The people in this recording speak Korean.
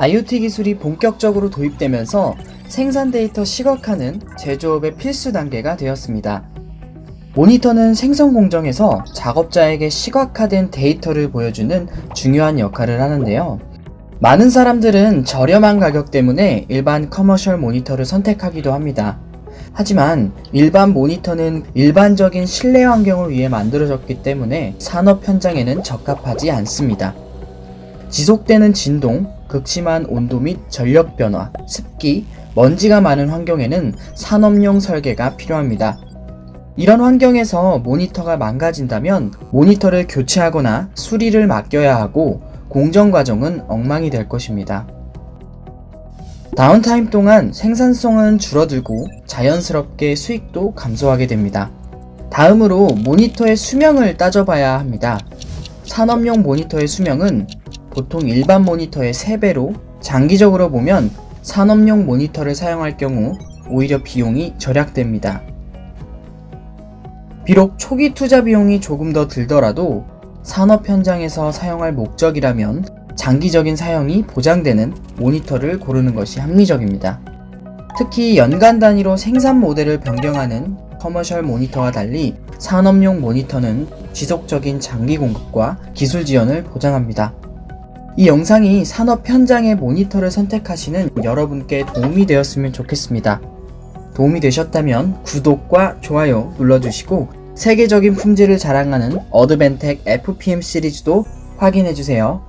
IoT 기술이 본격적으로 도입되면서 생산 데이터 시각화는 제조업의 필수 단계가 되었습니다. 모니터는 생성 공정에서 작업자에게 시각화된 데이터를 보여주는 중요한 역할을 하는데요. 많은 사람들은 저렴한 가격 때문에 일반 commercial 모니터를 선택하기도 합니다. 하지만 일반 모니터는 일반적인 실내 환경을 위해 만들어졌기 때문에 산업 현장에는 적합하지 않습니다. 지속되는 진동, 극심한 온도 및 전력 변화, 습기, 먼지가 많은 환경에는 산업용 설계가 필요합니다. 이런 환경에서 모니터가 망가진다면 모니터를 교체하거나 수리를 맡겨야 하고 공정 과정은 엉망이 될 것입니다. 다운타임 동안 생산성은 줄어들고 자연스럽게 수익도 감소하게 됩니다. 다음으로 모니터의 수명을 따져봐야 합니다. 산업용 모니터의 수명은 보통 일반 모니터의 3배로 장기적으로 보면 산업용 모니터를 사용할 경우 오히려 비용이 절약됩니다. 비록 초기 투자 비용이 조금 더 들더라도 산업 현장에서 사용할 목적이라면 장기적인 사용이 보장되는 모니터를 고르는 것이 합리적입니다. 특히 연간 단위로 생산 모델을 변경하는 커머셜 모니터와 달리 산업용 모니터는 지속적인 장기 공급과 기술 지원을 보장합니다. 이 영상이 산업 현장의 모니터를 선택하시는 여러분께 도움이 되었으면 좋겠습니다. 도움이 되셨다면 구독과 좋아요 눌러주시고 세계적인 품질을 자랑하는 어드벤텍 FPM 시리즈도 확인해주세요.